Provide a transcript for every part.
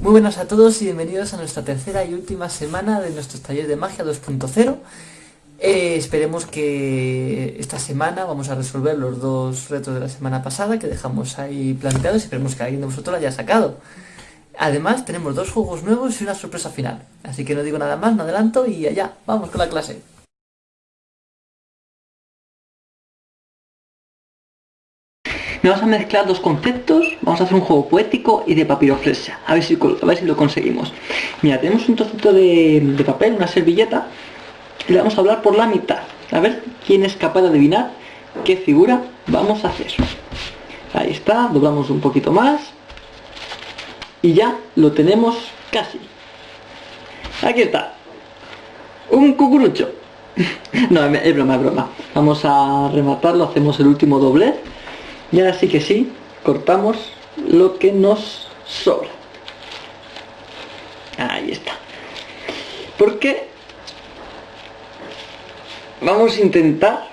Muy buenas a todos y bienvenidos a nuestra tercera y última semana de nuestros talleres de magia 2.0. Eh, esperemos que esta semana vamos a resolver los dos retos de la semana pasada que dejamos ahí planteados y esperemos que alguien de vosotros lo haya sacado. Además tenemos dos juegos nuevos y una sorpresa final. Así que no digo nada más, no adelanto y allá, vamos con la clase. Vamos a mezclar dos conceptos, vamos a hacer un juego poético y de papiroflexia, a ver si, a ver si lo conseguimos. Mira, tenemos un trocito de, papel, una servilleta, y le vamos a hablar por la mitad. A ver quién es capaz de adivinar qué figura vamos a hacer. Ahí está, doblamos un poquito más, y ya lo tenemos casi. Aquí está, un cucurucho. no, es broma, es broma. Vamos a rematarlo, hacemos el último doblez y ahora sí que sí, cortamos lo que nos sobra. Ahí está. Porque vamos a intentar...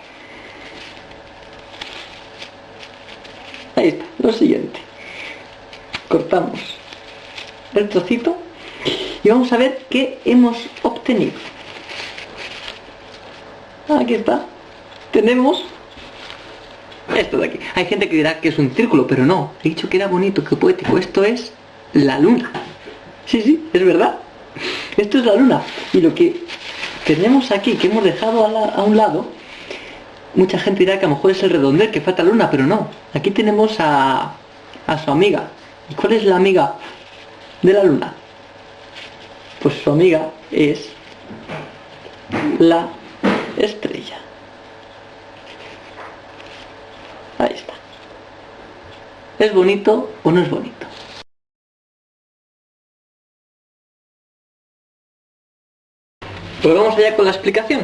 Ahí está, lo siguiente. Cortamos el trocito y vamos a ver qué hemos obtenido. Aquí está. Tenemos esto de aquí. Hay gente que dirá que es un círculo, pero no. He dicho que era bonito, que poético. Esto es la luna. Sí, sí, es verdad. Esto es la luna. Y lo que tenemos aquí, que hemos dejado a, un lado, mucha gente dirá que a lo mejor es el redondel, que falta luna, pero no. Aquí tenemos a, a su amiga. ¿Y cuál es la amiga de la luna? Pues su amiga es la estrella. Ahí está. ¿Es bonito o no es bonito? Pues vamos allá con la explicación.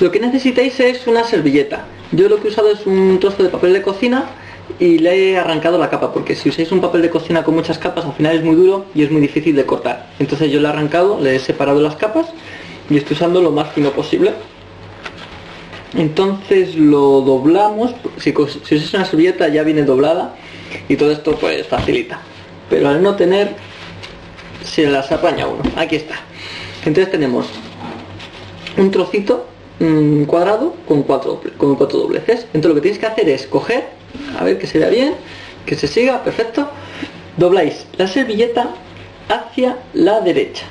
Lo que necesitáis es una servilleta. Yo lo que he usado es un trozo de papel de cocina y le he arrancado la capa, porque si usáis un papel de cocina con muchas capas, al final es muy duro y es muy difícil de cortar. Entonces yo le he arrancado, le he separado las capas y estoy usando lo más fino posible entonces lo doblamos si, es una servilleta ya viene doblada y todo esto pues facilita. Pero al no tener se las apaña uno. Aquí está. Entonces tenemos un trocito mm, cuadrado con cuatro, con cuatro dobleces. Entonces lo que tienes que hacer es coger a ver que se vea bien que se siga, perfecto. Dobláis la servilleta hacia la derecha.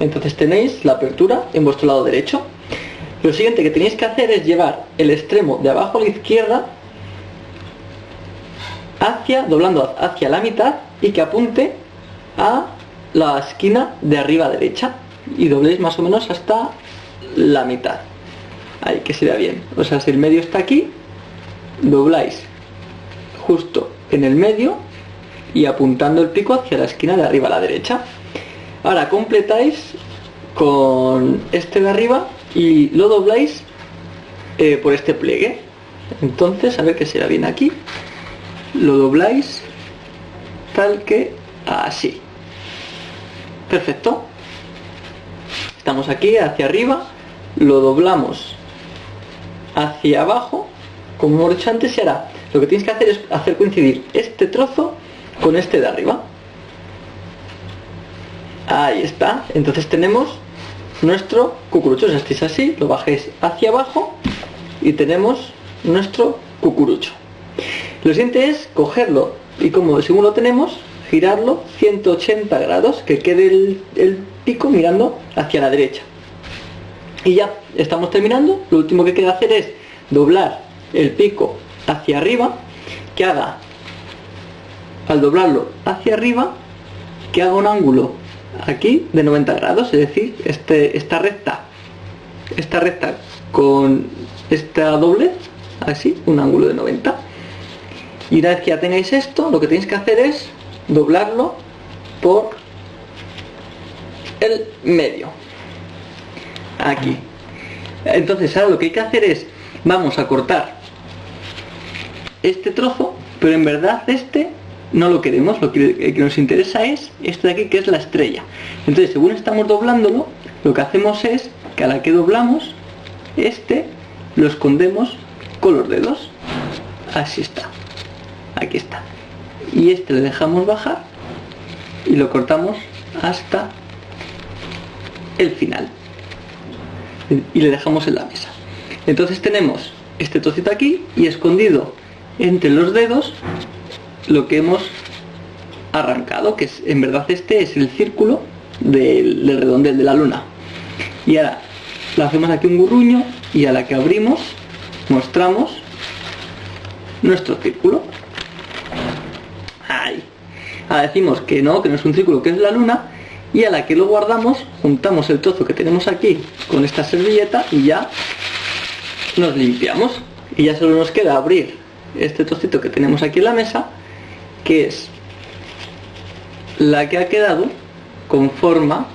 Entonces tenéis la apertura en vuestro lado derecho lo siguiente que tenéis que hacer es llevar el extremo de abajo a la izquierda hacia, doblando hacia la mitad y que apunte a la esquina de arriba derecha y dobléis más o menos hasta la mitad. Ahí que se vea bien. O sea si el medio está aquí dobláis justo en el medio y apuntando el pico hacia la esquina de arriba a la derecha. Ahora completáis con este de arriba y lo dobláis eh, por este pliegue. Entonces a ver que será bien aquí. Lo dobláis tal que así. Perfecto. Estamos aquí hacia arriba. Lo doblamos hacia abajo. Como hemos dicho antes se hará. Lo que tienes que hacer es hacer coincidir este trozo con este de arriba. Ahí está. Entonces tenemos nuestro cucurucho. Si estáis así, lo bajéis hacia abajo y tenemos nuestro cucurucho. Lo siguiente es cogerlo y como según lo tenemos, girarlo 180 grados, que quede el, pico mirando hacia la derecha. Y ya estamos terminando. Lo último que queda hacer es doblar el pico hacia arriba, que haga, al doblarlo hacia arriba, que haga un ángulo aquí de 90 grados, es decir, este, esta recta, esta recta con esta doble, así, un ángulo de 90. Y una vez que ya tengáis esto, lo que tenéis que hacer es doblarlo por el medio. Aquí. Entonces ahora lo que hay que hacer es, vamos a cortar este trozo, pero en verdad este no lo queremos, lo que, nos interesa es esto de aquí que es la estrella. Entonces según estamos doblándolo, lo que hacemos es que a la que doblamos, este lo escondemos con los dedos. Así está. Aquí está. Y este le dejamos bajar y lo cortamos hasta el final y le dejamos en la mesa entonces tenemos este trocito aquí y escondido entre los dedos lo que hemos arrancado que es en verdad este es el círculo del, del redondel de la luna. Y ahora le hacemos aquí un gurruño y a la que abrimos mostramos nuestro círculo. Ahí. Ahora decimos que no, que no es un círculo, que es la luna y a la que lo guardamos juntamos el trozo que tenemos aquí con esta servilleta y ya nos limpiamos. Y ya solo nos queda abrir este trocito que tenemos aquí en la mesa que es la que ha quedado con forma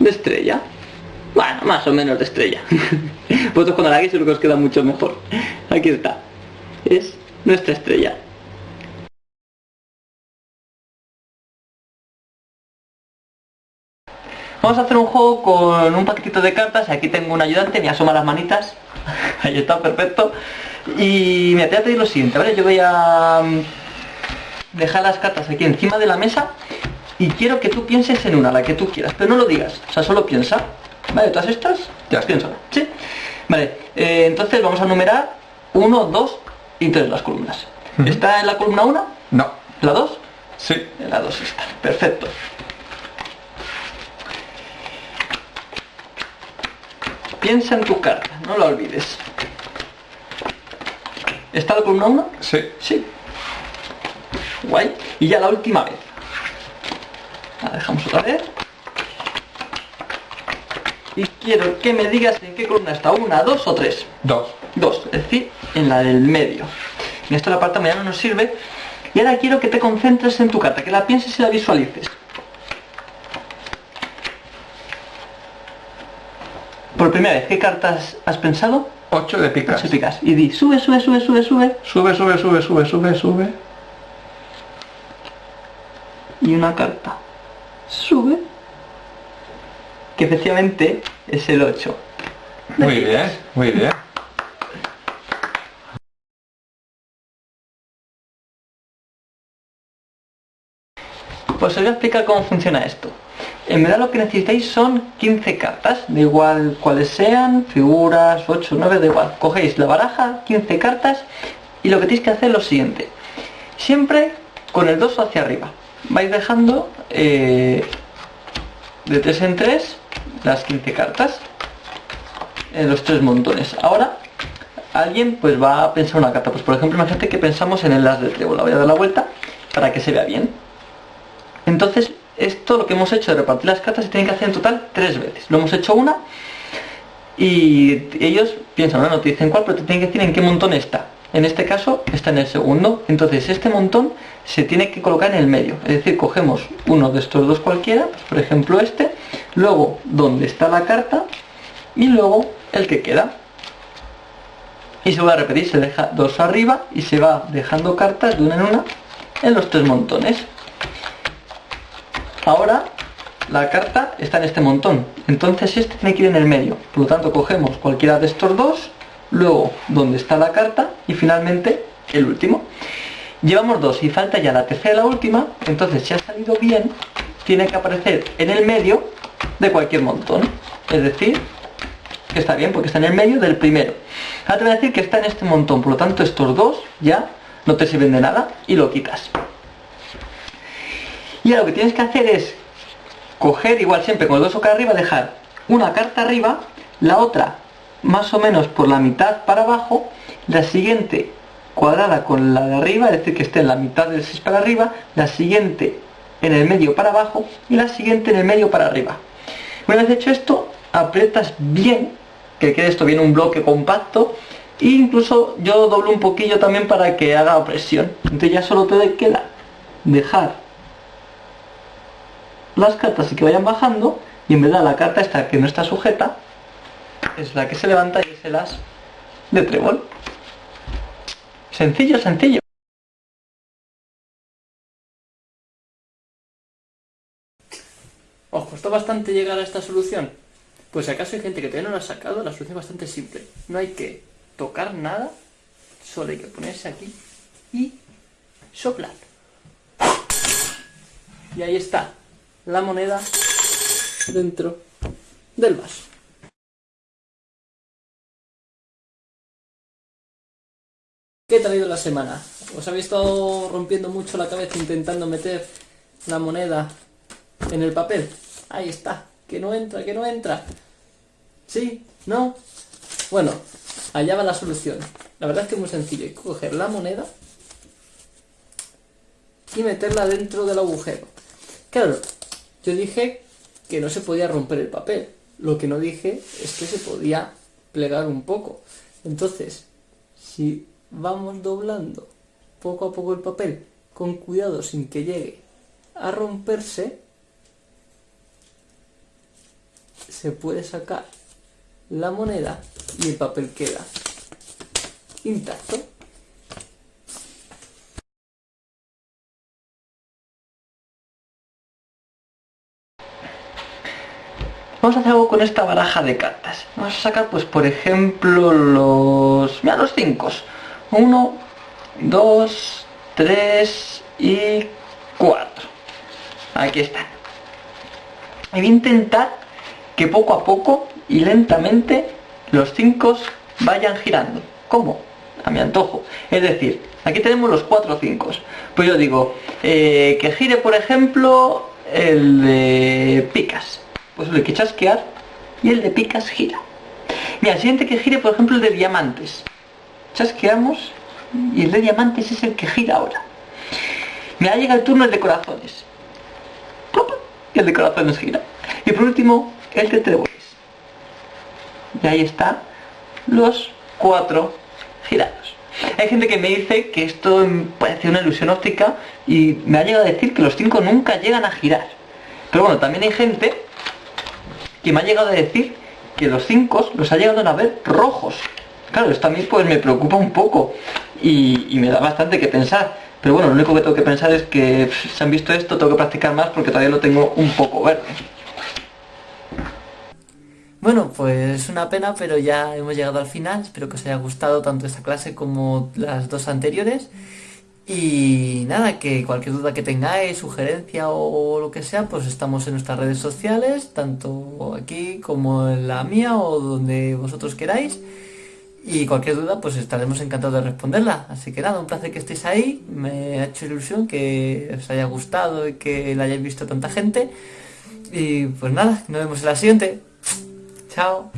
de estrella bueno, más o menos de estrella vosotros cuando la hagáis seguro que os queda mucho mejor aquí está es nuestra estrella Vamos a hacer un juego con un paquetito de cartas. Aquí tengo un ayudante, me asoma las manitas. Ahí está, perfecto. Y me voy a pedir lo siguiente, ¿vale? Yo voy a mm, dejar las cartas aquí encima de la mesa y quiero que tú pienses en una, la que tú quieras, pero no lo digas, o sea, solo piensa. ¿Vale? Todas estas, te las pienso, ¿sí? Vale, eh, entonces vamos a numerar 1, 2 y 3 las columnas. ¿Está en la columna 1? No. ¿La 2? Sí. En la 2 está, perfecto. Piensa en tu carta, no la olvides. ¿Está la columna 1? Sí. Sí. Guay. Y ya la última vez. La dejamos otra vez. Y quiero que me digas en qué columna está. ¿Una, dos o tres? Dos. Dos, es decir, en la del medio. En esto la parte mañana no nos sirve. Y ahora quiero que te concentres en tu carta, que la pienses y la visualices. Por primera vez, ¿qué cartas has pensado? Ocho de picas. Ocho picas. Y di, sube, sube, sube, sube, sube. Sube, sube, sube, sube, sube, sube. Y una carta. Sube. Que efectivamente es el 8. Muy bien, muy bien. Pues os voy a explicar cómo funciona esto. En verdad lo que necesitáis son 15 cartas, da igual cuáles sean, figuras, 8, 9, da igual. Cogéis la baraja, 15 cartas y lo que tenéis que hacer es lo siguiente. Siempre con el 2 hacia arriba. Vais dejando eh, de 3 en 3 las 15 cartas en los tres montones. Ahora alguien pues va a pensar una carta. Pues por ejemplo imagínate que pensamos en el as de trébol. La voy a dar la vuelta para que se vea bien. Entonces esto lo que hemos hecho de repartir las cartas se tiene que hacer en total tres veces. Lo hemos hecho una y ellos piensan, no, no te dicen cuál, pero te tienen que decir en qué montón está. En este caso está en el segundo, entonces este montón se tiene que colocar en el medio. Es decir, cogemos uno de estos dos cualquiera, pues por ejemplo este, luego donde está la carta y luego el que queda. Y se va a repetir, se deja dos arriba y se va dejando cartas de una en una en los tres montones. Ahora la carta está en este montón, entonces este tiene que ir en el medio. Por lo tanto cogemos cualquiera de estos dos, luego donde está la carta y finalmente el último. Llevamos dos y falta ya la tercera y la última, entonces si ha salido bien, tiene que aparecer en el medio de cualquier montón. Es decir, que está bien porque está en el medio del primero. Ahora te voy a decir que está en este montón, por lo tanto estos dos ya no te sirven de nada y lo quitas. Y ahora lo que tienes que hacer es coger igual siempre con los dos acá arriba, dejar una carta arriba, la otra más o menos por la mitad para abajo, la siguiente cuadrada con la de arriba, es decir, que esté en la mitad del 6 para arriba, la siguiente en el medio para abajo y la siguiente en el medio para arriba. Una vez hecho esto, aprietas bien, que quede esto bien un bloque compacto, e incluso yo doblo un poquillo también para que haga presión. Entonces ya solo te queda dejar las cartas y que vayan bajando y en verdad la carta esta que no está sujeta es la que se levanta y es el as de trébol. Sencillo, sencillo. ¿Os costó bastante llegar a esta solución? Pues si acaso hay gente que todavía no la ha sacado, la solución es bastante simple. No hay que tocar nada, solo hay que ponerse aquí y soplar. Y ahí está, la moneda dentro del vaso. ¿Qué tal ha ido la semana? ¿Os habéis estado rompiendo mucho la cabeza intentando meter la moneda en el papel? Ahí está, que no entra, que no entra. ¿Sí? ¿No? Bueno, allá va la solución. La verdad es que es muy sencillo. Hay que coger la moneda y meterla dentro del agujero. Claro, yo dije que no se podía romper el papel. Lo que no dije es que se podía plegar un poco. Entonces, si vamos doblando poco a poco el papel con cuidado sin que llegue a romperse, se puede sacar la moneda y el papel queda intacto. Vamos a hacer algo con esta baraja de cartas. Vamos a sacar, pues, por ejemplo, los... Mira, los 5. 1, 2, 3 y 4. Aquí están. Y voy a intentar que poco a poco y lentamente los 5 vayan girando. ¿Cómo? A mi antojo. Es decir, aquí tenemos los 4 5. Pues yo digo, eh, que gire por ejemplo el de picas. Pues hay que chasquear y el de picas gira. Mira, el siguiente que gire por ejemplo el de diamantes. Chasqueamos y el de diamantes es el que gira ahora. Mira, llega el turno el de corazones. Y el de corazones gira. Y por último, el de tréboles. Y ahí está los cuatro girados. Hay gente que me dice que esto parece una ilusión óptica y me ha llegado a decir que los cinco nunca llegan a girar. Pero bueno, también hay gente que me ha llegado a decir que los cinco los ha llegado a ver rojos. Claro, esto a mí pues me preocupa un poco y, me da bastante que pensar. Pero bueno, lo único que tengo que pensar es que si han visto esto tengo que practicar más porque todavía lo tengo un poco verde. Bueno, pues es una pena, pero ya hemos llegado al final. Espero que os haya gustado tanto esta clase como las dos anteriores. Y nada, que cualquier duda que tengáis, sugerencia o lo que sea, pues estamos en nuestras redes sociales, tanto aquí como en la mía o donde vosotros queráis. Y cualquier duda, pues estaremos encantados de responderla. Así que nada, un placer que estéis ahí. Me ha hecho ilusión que os haya gustado y que la hayáis visto tanta gente. Y pues nada, nos vemos en la siguiente. Chao.